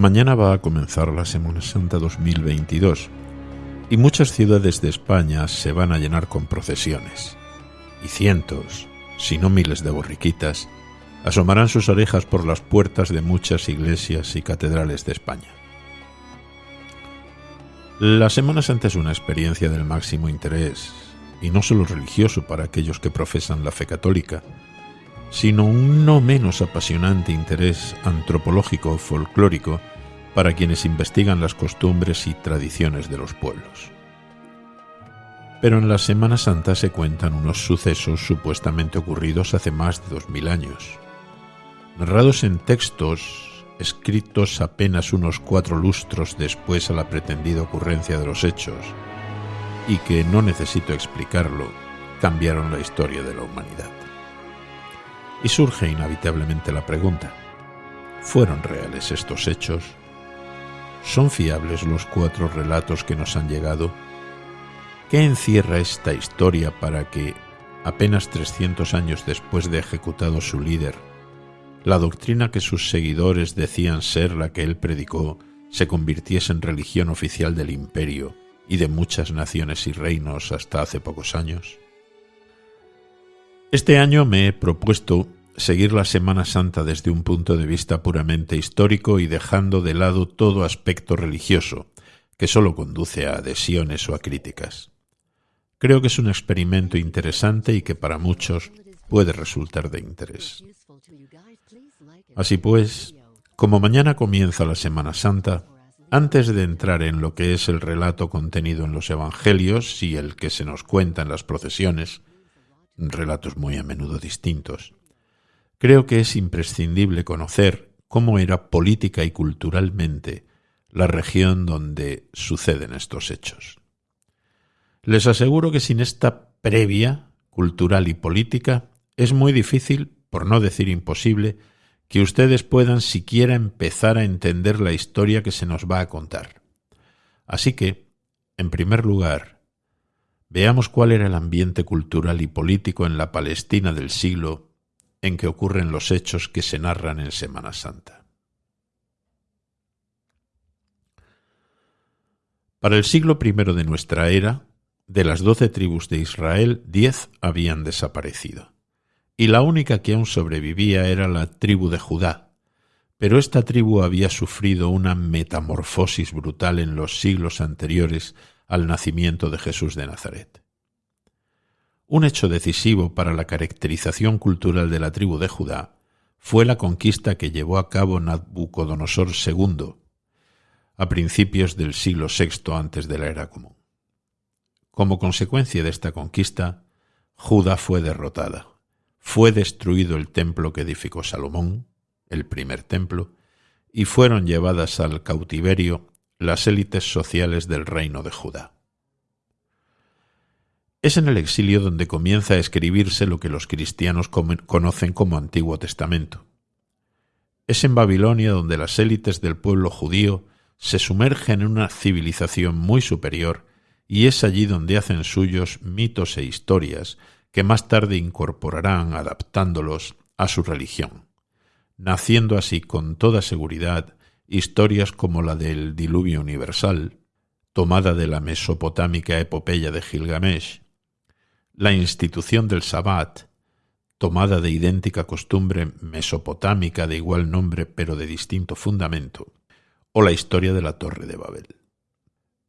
Mañana va a comenzar la Semana Santa 2022 y muchas ciudades de España se van a llenar con procesiones. Y cientos, si no miles de borriquitas, asomarán sus orejas por las puertas de muchas iglesias y catedrales de España. La Semana Santa es una experiencia del máximo interés, y no solo religioso para aquellos que profesan la fe católica, sino un no menos apasionante interés antropológico folclórico para quienes investigan las costumbres y tradiciones de los pueblos. Pero en la Semana Santa se cuentan unos sucesos supuestamente ocurridos hace más de dos mil años, narrados en textos escritos apenas unos cuatro lustros después a la pretendida ocurrencia de los hechos, y que, no necesito explicarlo, cambiaron la historia de la humanidad. Y surge inevitablemente la pregunta, ¿fueron reales estos hechos? ¿Son fiables los cuatro relatos que nos han llegado? ¿Qué encierra esta historia para que, apenas 300 años después de ejecutado su líder, la doctrina que sus seguidores decían ser la que él predicó se convirtiese en religión oficial del imperio y de muchas naciones y reinos hasta hace pocos años? Este año me he propuesto seguir la Semana Santa desde un punto de vista puramente histórico y dejando de lado todo aspecto religioso, que solo conduce a adhesiones o a críticas. Creo que es un experimento interesante y que para muchos puede resultar de interés. Así pues, como mañana comienza la Semana Santa, antes de entrar en lo que es el relato contenido en los Evangelios y el que se nos cuenta en las procesiones, relatos muy a menudo distintos, creo que es imprescindible conocer cómo era política y culturalmente la región donde suceden estos hechos. Les aseguro que sin esta previa cultural y política es muy difícil, por no decir imposible, que ustedes puedan siquiera empezar a entender la historia que se nos va a contar. Así que, en primer lugar, veamos cuál era el ambiente cultural y político en la Palestina del siglo en que ocurren los hechos que se narran en Semana Santa. Para el siglo I de nuestra era, de las doce tribus de Israel, diez habían desaparecido y la única que aún sobrevivía era la tribu de Judá. Pero esta tribu había sufrido una metamorfosis brutal en los siglos anteriores al nacimiento de Jesús de Nazaret. Un hecho decisivo para la caracterización cultural de la tribu de Judá fue la conquista que llevó a cabo Nabucodonosor II a principios del siglo VI antes de la era común. Como consecuencia de esta conquista, Judá fue derrotada fue destruido el templo que edificó Salomón, el primer templo, y fueron llevadas al cautiverio las élites sociales del reino de Judá. Es en el exilio donde comienza a escribirse lo que los cristianos conocen como Antiguo Testamento. Es en Babilonia donde las élites del pueblo judío se sumergen en una civilización muy superior y es allí donde hacen suyos mitos e historias que más tarde incorporarán adaptándolos a su religión, naciendo así con toda seguridad historias como la del diluvio universal, tomada de la mesopotámica epopeya de Gilgamesh, la institución del Sabbat, tomada de idéntica costumbre mesopotámica de igual nombre pero de distinto fundamento, o la historia de la Torre de Babel.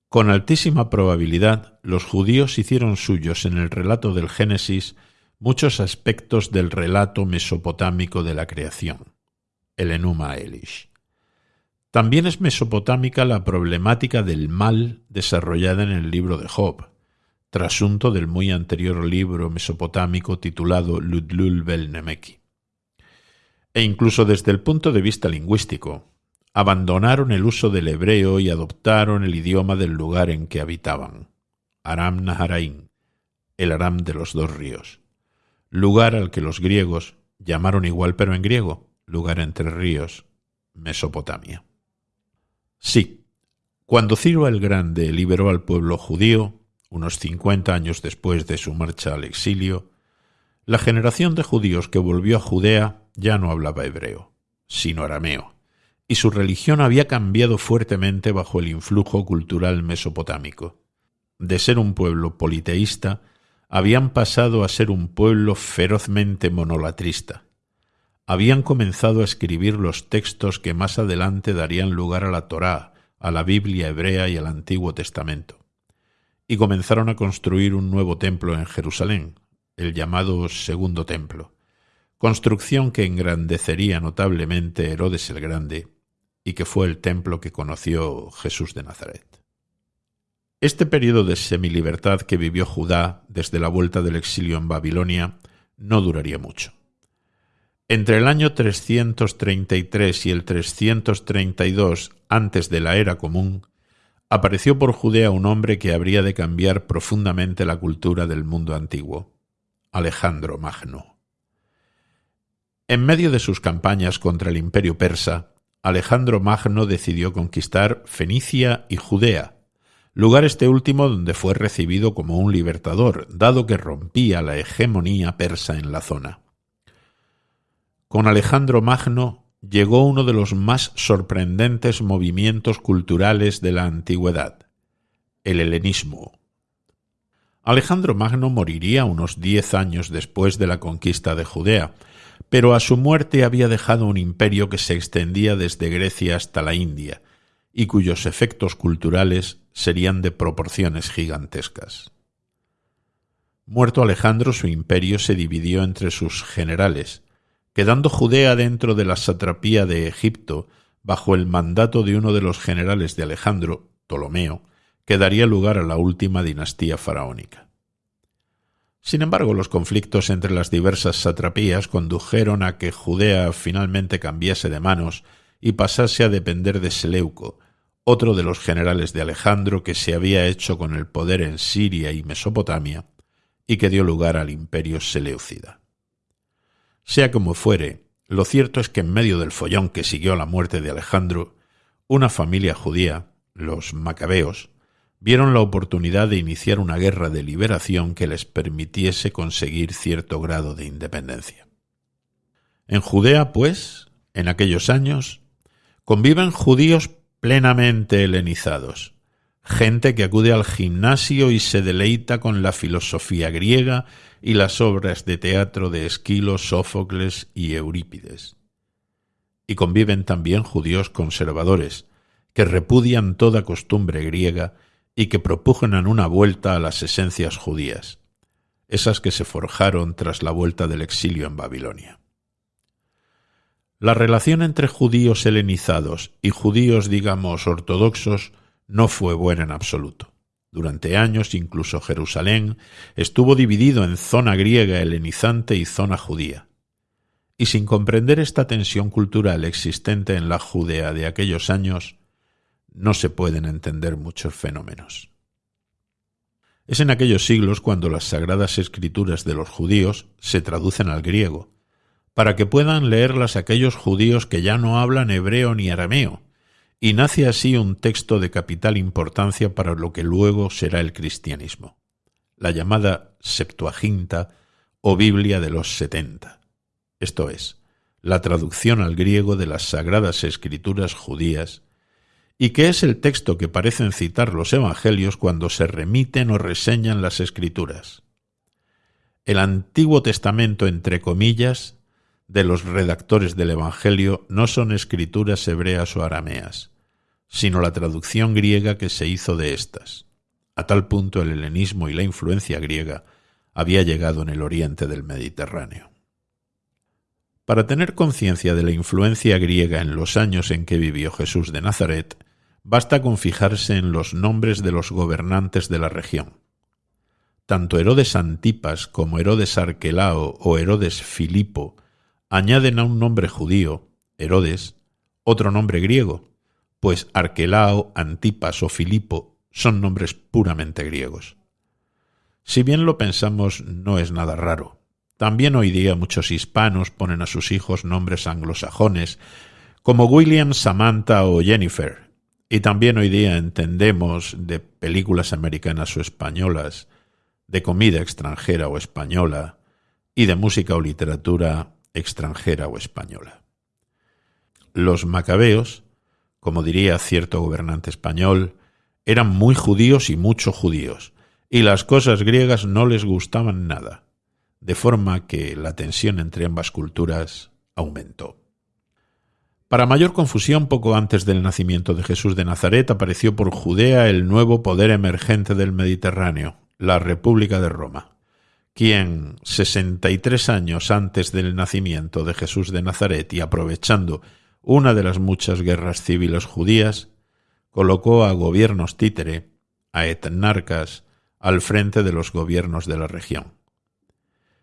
Con altísima probabilidad, los judíos hicieron suyos en el relato del Génesis muchos aspectos del relato mesopotámico de la creación, el Enuma Elish. También es mesopotámica la problemática del mal desarrollada en el libro de Job, trasunto del muy anterior libro mesopotámico titulado Ludlul Bel Nemeki. E incluso desde el punto de vista lingüístico, abandonaron el uso del hebreo y adoptaron el idioma del lugar en que habitaban, Aram Naharaim, el Aram de los dos ríos, lugar al que los griegos llamaron igual pero en griego, lugar entre ríos, Mesopotamia. Sí, cuando Ciro el Grande liberó al pueblo judío, unos cincuenta años después de su marcha al exilio, la generación de judíos que volvió a Judea ya no hablaba hebreo, sino arameo y su religión había cambiado fuertemente bajo el influjo cultural mesopotámico. De ser un pueblo politeísta, habían pasado a ser un pueblo ferozmente monolatrista. Habían comenzado a escribir los textos que más adelante darían lugar a la Torá, a la Biblia hebrea y al Antiguo Testamento. Y comenzaron a construir un nuevo templo en Jerusalén, el llamado Segundo Templo, construcción que engrandecería notablemente Herodes el Grande y que fue el templo que conoció Jesús de Nazaret. Este periodo de semilibertad que vivió Judá desde la vuelta del exilio en Babilonia no duraría mucho. Entre el año 333 y el 332 antes de la era común, apareció por Judea un hombre que habría de cambiar profundamente la cultura del mundo antiguo, Alejandro Magno. En medio de sus campañas contra el imperio persa, Alejandro Magno decidió conquistar Fenicia y Judea, lugar este último donde fue recibido como un libertador, dado que rompía la hegemonía persa en la zona. Con Alejandro Magno llegó uno de los más sorprendentes movimientos culturales de la antigüedad, el helenismo. Alejandro Magno moriría unos diez años después de la conquista de Judea, pero a su muerte había dejado un imperio que se extendía desde Grecia hasta la India, y cuyos efectos culturales serían de proporciones gigantescas. Muerto Alejandro, su imperio se dividió entre sus generales, quedando Judea dentro de la satrapía de Egipto, bajo el mandato de uno de los generales de Alejandro, Ptolomeo, que daría lugar a la última dinastía faraónica. Sin embargo, los conflictos entre las diversas satrapías condujeron a que Judea finalmente cambiase de manos y pasase a depender de Seleuco, otro de los generales de Alejandro que se había hecho con el poder en Siria y Mesopotamia y que dio lugar al imperio Seleucida. Sea como fuere, lo cierto es que en medio del follón que siguió a la muerte de Alejandro, una familia judía, los macabeos, vieron la oportunidad de iniciar una guerra de liberación que les permitiese conseguir cierto grado de independencia. En Judea, pues, en aquellos años, conviven judíos plenamente helenizados, gente que acude al gimnasio y se deleita con la filosofía griega y las obras de teatro de Esquilo, Sófocles y Eurípides. Y conviven también judíos conservadores, que repudian toda costumbre griega y que propugnan una vuelta a las esencias judías, esas que se forjaron tras la vuelta del exilio en Babilonia. La relación entre judíos helenizados y judíos, digamos, ortodoxos no fue buena en absoluto. Durante años incluso Jerusalén estuvo dividido en zona griega helenizante y zona judía. Y sin comprender esta tensión cultural existente en la Judea de aquellos años, no se pueden entender muchos fenómenos. Es en aquellos siglos cuando las sagradas escrituras de los judíos se traducen al griego, para que puedan leerlas aquellos judíos que ya no hablan hebreo ni arameo, y nace así un texto de capital importancia para lo que luego será el cristianismo, la llamada Septuaginta o Biblia de los setenta, esto es, la traducción al griego de las sagradas escrituras judías y que es el texto que parecen citar los evangelios cuando se remiten o reseñan las escrituras. El Antiguo Testamento, entre comillas, de los redactores del Evangelio no son escrituras hebreas o arameas, sino la traducción griega que se hizo de éstas. A tal punto el helenismo y la influencia griega había llegado en el oriente del Mediterráneo. Para tener conciencia de la influencia griega en los años en que vivió Jesús de Nazaret, Basta con fijarse en los nombres de los gobernantes de la región. Tanto Herodes Antipas como Herodes Arquelao o Herodes Filipo añaden a un nombre judío, Herodes, otro nombre griego, pues Arquelao, Antipas o Filipo son nombres puramente griegos. Si bien lo pensamos, no es nada raro. También hoy día muchos hispanos ponen a sus hijos nombres anglosajones, como William, Samantha o Jennifer, y también hoy día entendemos de películas americanas o españolas, de comida extranjera o española, y de música o literatura extranjera o española. los macabeos, como diría cierto gobernante español, eran muy judíos y mucho judíos, y las cosas griegas no les gustaban nada, de forma que la tensión entre ambas culturas aumentó. Para mayor confusión, poco antes del nacimiento de Jesús de Nazaret apareció por Judea el nuevo poder emergente del Mediterráneo, la República de Roma, quien, sesenta y tres años antes del nacimiento de Jesús de Nazaret y aprovechando una de las muchas guerras civiles judías, colocó a gobiernos títere, a etnarcas, al frente de los gobiernos de la región.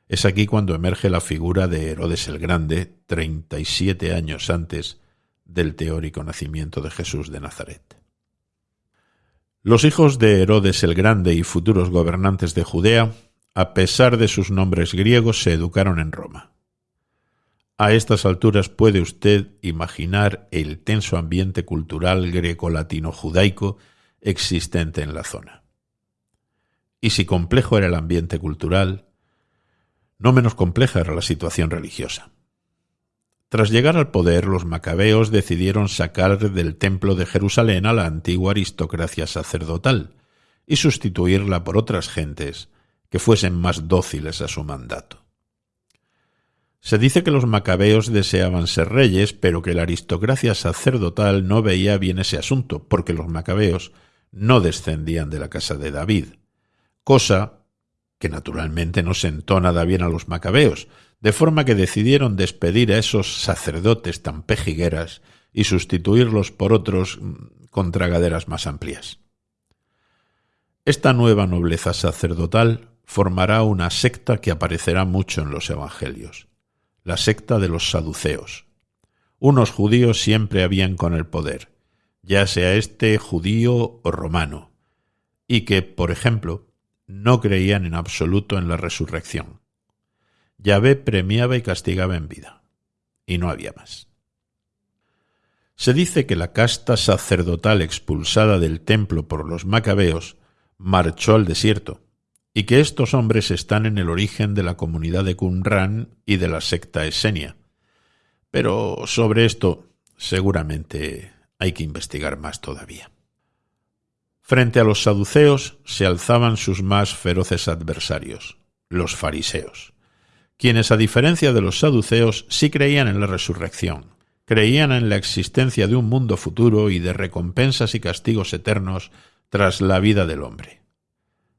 Es aquí cuando emerge la figura de Herodes el Grande, 37 años antes del teórico nacimiento de Jesús de Nazaret. Los hijos de Herodes el Grande y futuros gobernantes de Judea, a pesar de sus nombres griegos, se educaron en Roma. A estas alturas puede usted imaginar el tenso ambiente cultural greco-latino-judaico existente en la zona. Y si complejo era el ambiente cultural, no menos compleja era la situación religiosa. Tras llegar al poder, los macabeos decidieron sacar del templo de Jerusalén a la antigua aristocracia sacerdotal y sustituirla por otras gentes que fuesen más dóciles a su mandato. Se dice que los macabeos deseaban ser reyes, pero que la aristocracia sacerdotal no veía bien ese asunto, porque los macabeos no descendían de la casa de David, cosa que naturalmente no sentó nada bien a los macabeos, de forma que decidieron despedir a esos sacerdotes tan pejigueras y sustituirlos por otros mm, con tragaderas más amplias. Esta nueva nobleza sacerdotal formará una secta que aparecerá mucho en los Evangelios la secta de los saduceos. Unos judíos siempre habían con el poder, ya sea este judío o romano, y que, por ejemplo, no creían en absoluto en la resurrección. Yahvé premiaba y castigaba en vida, y no había más. Se dice que la casta sacerdotal expulsada del templo por los macabeos marchó al desierto, y que estos hombres están en el origen de la comunidad de Qumran y de la secta Esenia. Pero sobre esto seguramente hay que investigar más todavía. Frente a los saduceos se alzaban sus más feroces adversarios, los fariseos, quienes a diferencia de los saduceos sí creían en la resurrección, creían en la existencia de un mundo futuro y de recompensas y castigos eternos tras la vida del hombre.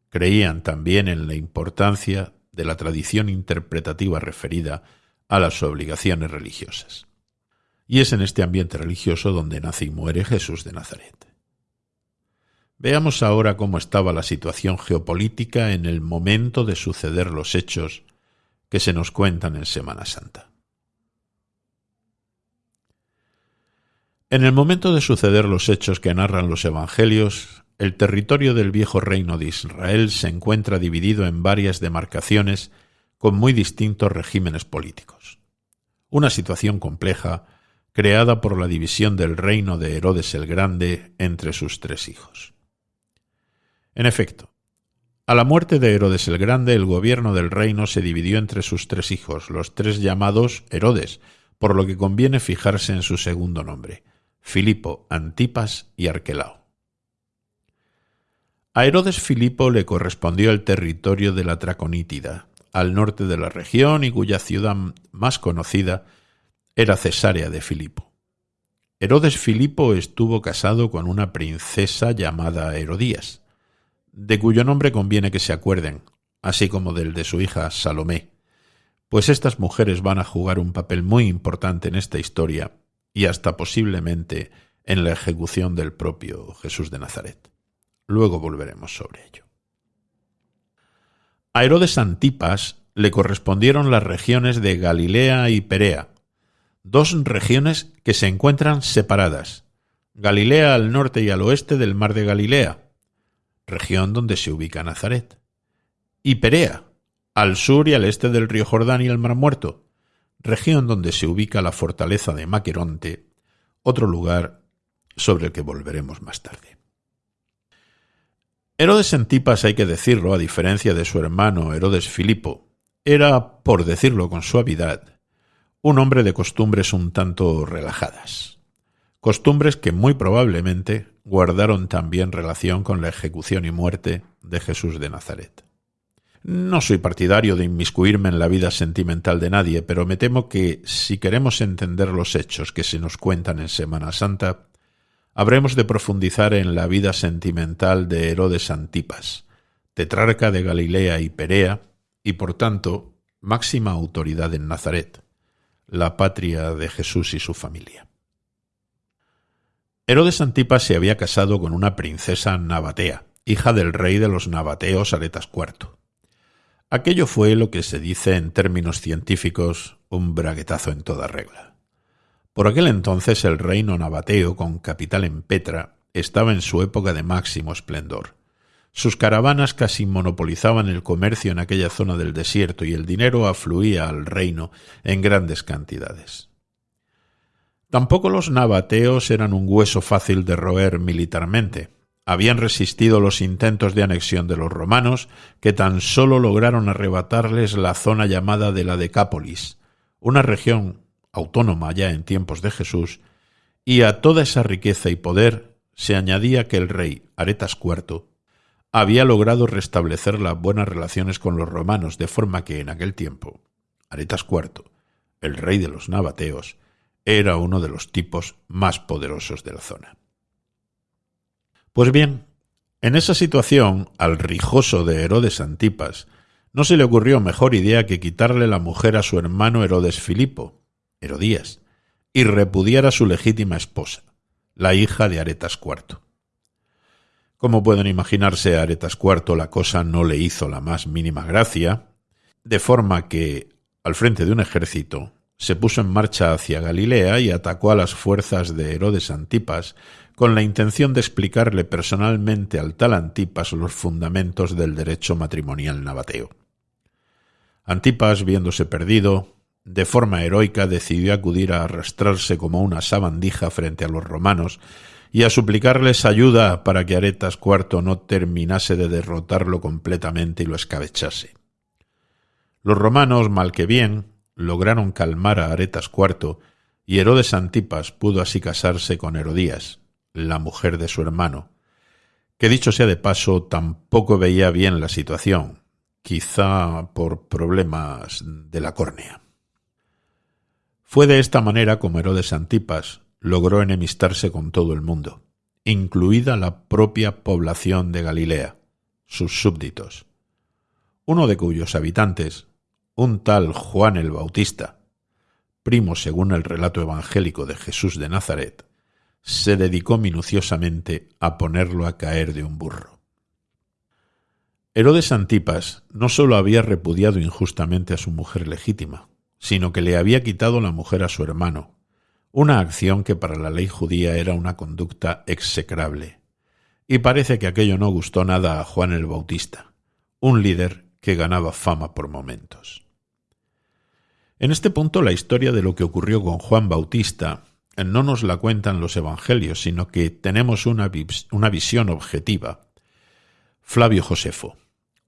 Creían también en la importancia de la tradición interpretativa referida a las obligaciones religiosas. Y es en este ambiente religioso donde nace y muere Jesús de Nazaret. Veamos ahora cómo estaba la situación geopolítica en el momento de suceder los hechos que se nos cuentan en Semana Santa. En el momento de suceder los hechos que narran los Evangelios, el territorio del viejo reino de Israel se encuentra dividido en varias demarcaciones con muy distintos regímenes políticos. Una situación compleja creada por la división del reino de Herodes el Grande entre sus tres hijos. En efecto, a la muerte de Herodes el Grande el gobierno del reino se dividió entre sus tres hijos, los tres llamados Herodes, por lo que conviene fijarse en su segundo nombre, Filipo, Antipas y Arquelao. A Herodes Filipo le correspondió el territorio de la Traconítida, al norte de la región y cuya ciudad más conocida era Cesarea de Filipo. Herodes Filipo estuvo casado con una princesa llamada Herodías, de cuyo nombre conviene que se acuerden, así como del de su hija Salomé, pues estas mujeres van a jugar un papel muy importante en esta historia y hasta posiblemente en la ejecución del propio Jesús de Nazaret. Luego volveremos sobre ello. A Herodes Antipas le correspondieron las regiones de Galilea y Perea, dos regiones que se encuentran separadas. Galilea al norte y al oeste del mar de Galilea, región donde se ubica Nazaret, y Perea, al sur y al este del río Jordán y el mar Muerto, región donde se ubica la fortaleza de Maqueronte, otro lugar sobre el que volveremos más tarde. Herodes Antipas, hay que decirlo, a diferencia de su hermano Herodes Filipo, era, por decirlo con suavidad, un hombre de costumbres un tanto relajadas, costumbres que muy probablemente guardaron también relación con la ejecución y muerte de Jesús de Nazaret. No soy partidario de inmiscuirme en la vida sentimental de nadie, pero me temo que si queremos entender los hechos que se nos cuentan en Semana Santa, habremos de profundizar en la vida sentimental de Herodes Antipas, tetrarca de Galilea y Perea, y por tanto máxima autoridad en Nazaret, la patria de Jesús y su familia. Herodes Antipas se había casado con una princesa nabatea, hija del rey de los nabateos Aretas IV. Aquello fue lo que se dice en términos científicos un braguetazo en toda regla. Por aquel entonces el reino nabateo, con capital en Petra, estaba en su época de máximo esplendor. Sus caravanas casi monopolizaban el comercio en aquella zona del desierto y el dinero afluía al reino en grandes cantidades. Tampoco los nabateos eran un hueso fácil de roer militarmente habían resistido los intentos de anexión de los romanos, que tan solo lograron arrebatarles la zona llamada de la Decápolis, una región autónoma ya en tiempos de Jesús, y a toda esa riqueza y poder se añadía que el rey Aretas IV había logrado restablecer las buenas relaciones con los romanos, de forma que en aquel tiempo Aretas IV, el rey de los nabateos, era uno de los tipos más poderosos de la zona. Pues bien, en esa situación, al rijoso de Herodes Antipas, no se le ocurrió mejor idea que quitarle la mujer a su hermano Herodes Filipo, Herodías, y repudiar a su legítima esposa, la hija de Aretas IV. Como pueden imaginarse, a Aretas IV la cosa no le hizo la más mínima gracia, de forma que, al frente de un ejército, se puso en marcha hacia Galilea y atacó a las fuerzas de Herodes Antipas con la intención de explicarle personalmente al tal Antipas los fundamentos del derecho matrimonial nabateo. Antipas, viéndose perdido, de forma heroica decidió acudir a arrastrarse como una sabandija frente a los romanos y a suplicarles ayuda para que Aretas IV no terminase de derrotarlo completamente y lo escabechase. Los romanos, mal que bien, lograron calmar a Aretas IV y Herodes Antipas pudo así casarse con Herodías, la mujer de su hermano, que dicho sea de paso tampoco veía bien la situación, quizá por problemas de la córnea. Fue de esta manera como Herodes Antipas logró enemistarse con todo el mundo, incluida la propia población de Galilea, sus súbditos, uno de cuyos habitantes, un tal Juan el Bautista, primo según el relato evangélico de Jesús de Nazaret, se dedicó minuciosamente a ponerlo a caer de un burro. Herodes Antipas no sólo había repudiado injustamente a su mujer legítima, sino que le había quitado la mujer a su hermano, una acción que para la ley judía era una conducta execrable. Y parece que aquello no gustó nada a Juan el Bautista, un líder que ganaba fama por momentos. En este punto la historia de lo que ocurrió con Juan Bautista no nos la cuentan los evangelios, sino que tenemos una, una visión objetiva. Flavio Josefo,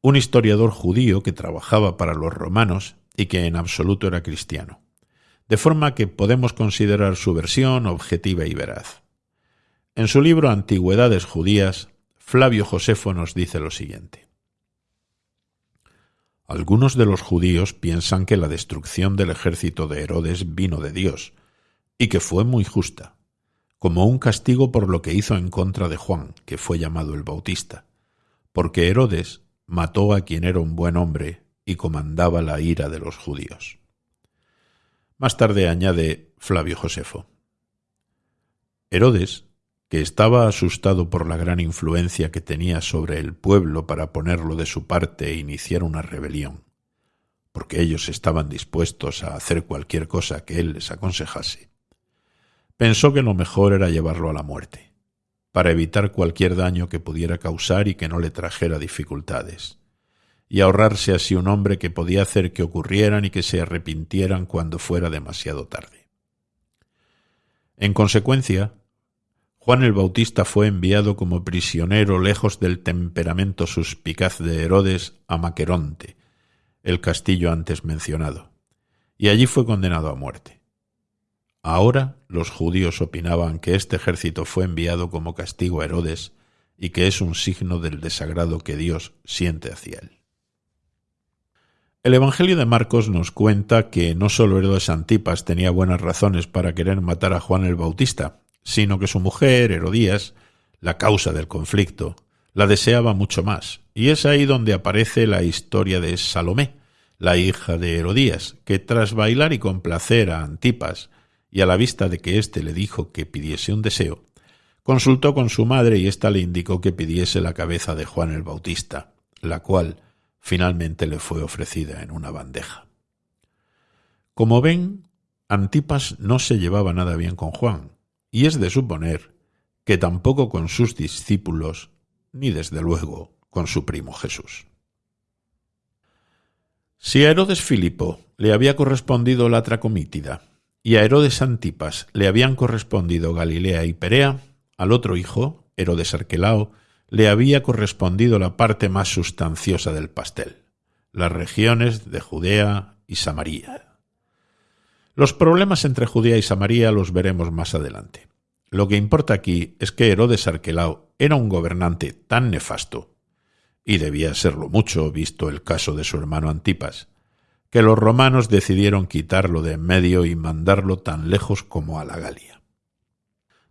un historiador judío que trabajaba para los romanos y que en absoluto era cristiano, de forma que podemos considerar su versión objetiva y veraz. En su libro Antigüedades judías, Flavio Josefo nos dice lo siguiente. Algunos de los judíos piensan que la destrucción del ejército de Herodes vino de Dios, y que fue muy justa, como un castigo por lo que hizo en contra de Juan, que fue llamado el Bautista, porque Herodes mató a quien era un buen hombre y comandaba la ira de los judíos. Más tarde añade Flavio Josefo. Herodes, que estaba asustado por la gran influencia que tenía sobre el pueblo para ponerlo de su parte e iniciar una rebelión, porque ellos estaban dispuestos a hacer cualquier cosa que él les aconsejase, Pensó que lo mejor era llevarlo a la muerte, para evitar cualquier daño que pudiera causar y que no le trajera dificultades, y ahorrarse así un hombre que podía hacer que ocurrieran y que se arrepintieran cuando fuera demasiado tarde. En consecuencia, Juan el Bautista fue enviado como prisionero lejos del temperamento suspicaz de Herodes a Maqueronte, el castillo antes mencionado y allí fue condenado a muerte. Ahora los judíos opinaban que este ejército fue enviado como castigo a Herodes y que es un signo del desagrado que Dios siente hacia él. El Evangelio de Marcos nos cuenta que no solo Herodes Antipas tenía buenas razones para querer matar a Juan el Bautista, sino que su mujer, Herodías, la causa del conflicto, la deseaba mucho más. Y es ahí donde aparece la historia de Salomé, la hija de Herodías, que tras bailar y complacer a Antipas, y a la vista de que éste le dijo que pidiese un deseo, consultó con su madre y ésta le indicó que pidiese la cabeza de Juan el Bautista, la cual finalmente le fue ofrecida en una bandeja. Como ven, Antipas no se llevaba nada bien con Juan, y es de suponer que tampoco con sus discípulos, ni desde luego con su primo Jesús. Si a Herodes Filipo le había correspondido la Tracomítida y a Herodes Antipas le habían correspondido Galilea y Perea, al otro hijo, Herodes Arquelao, le había correspondido la parte más sustanciosa del pastel, las regiones de Judea y Samaria. Los problemas entre Judea y Samaria los veremos más adelante. Lo que importa aquí es que Herodes Arquelao era un gobernante tan nefasto, y debía serlo mucho visto el caso de su hermano Antipas, que los romanos decidieron quitarlo de en medio y mandarlo tan lejos como a la Galia.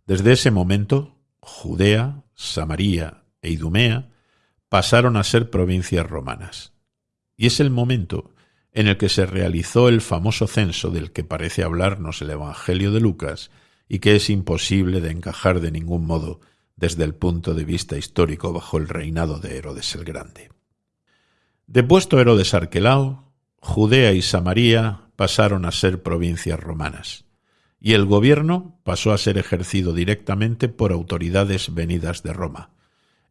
Desde ese momento, Judea, Samaria e Idumea pasaron a ser provincias romanas. Y es el momento en el que se realizó el famoso censo del que parece hablarnos el Evangelio de Lucas y que es imposible de encajar de ningún modo desde el punto de vista histórico bajo el reinado de Herodes el Grande. Depuesto Herodes Arquelao, Judea y Samaria pasaron a ser provincias romanas y el gobierno pasó a ser ejercido directamente por autoridades venidas de Roma.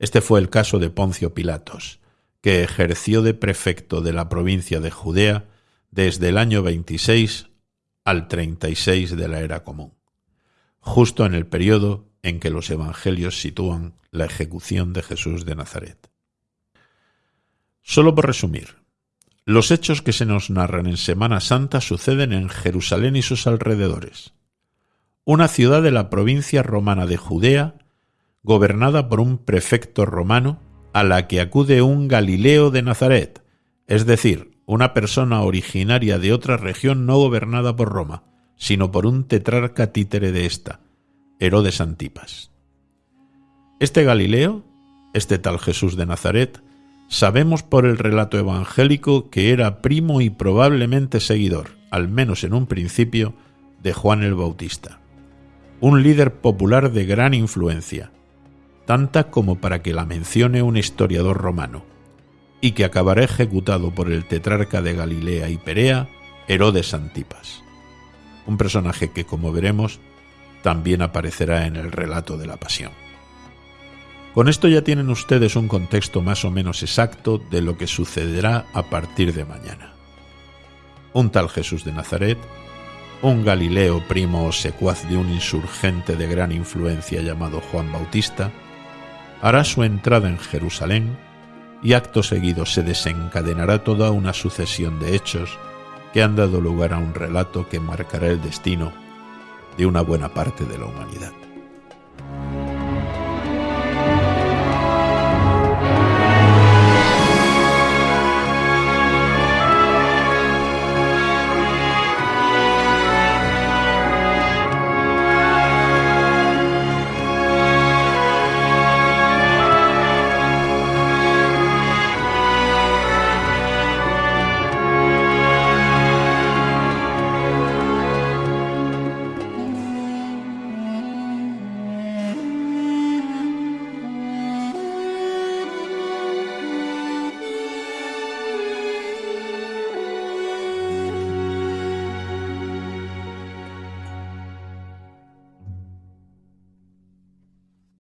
Este fue el caso de Poncio Pilatos, que ejerció de prefecto de la provincia de Judea desde el año 26 al 36 de la era común, justo en el periodo en que los evangelios sitúan la ejecución de Jesús de Nazaret. Solo por resumir, los hechos que se nos narran en Semana Santa suceden en Jerusalén y sus alrededores una ciudad de la provincia romana de Judea, gobernada por un prefecto romano, a la que acude un Galileo de Nazaret, es decir, una persona originaria de otra región no gobernada por Roma, sino por un tetrarca títere de ésta, Herodes Antipas. Este Galileo, este tal Jesús de Nazaret, sabemos por el relato evangélico que era primo y probablemente seguidor, al menos en un principio, de Juan el Bautista un líder popular de gran influencia, tanta como para que la mencione un historiador romano, y que acabará ejecutado por el tetrarca de Galilea y Perea, Herodes Antipas, un personaje que, como veremos, también aparecerá en el relato de la pasión. Con esto ya tienen ustedes un contexto más o menos exacto de lo que sucederá a partir de mañana. Un tal Jesús de Nazaret un Galileo primo o secuaz de un insurgente de gran influencia llamado Juan Bautista, hará su entrada en Jerusalén y acto seguido se desencadenará toda una sucesión de hechos que han dado lugar a un relato que marcará el destino de una buena parte de la humanidad.